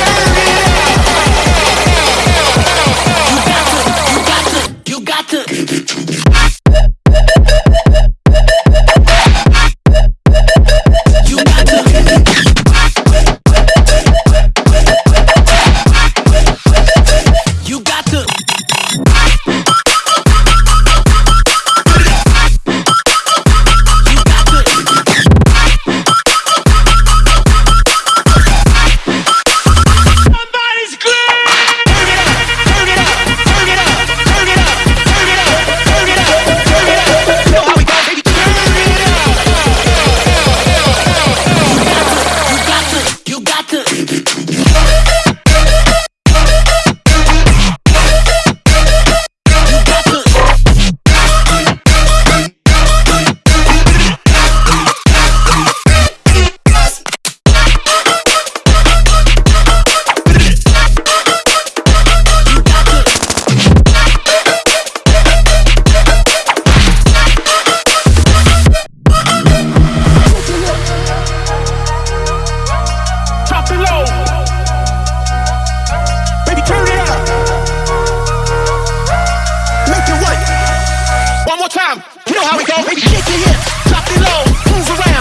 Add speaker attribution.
Speaker 1: Yeah. know how it goes.
Speaker 2: It's shit to you.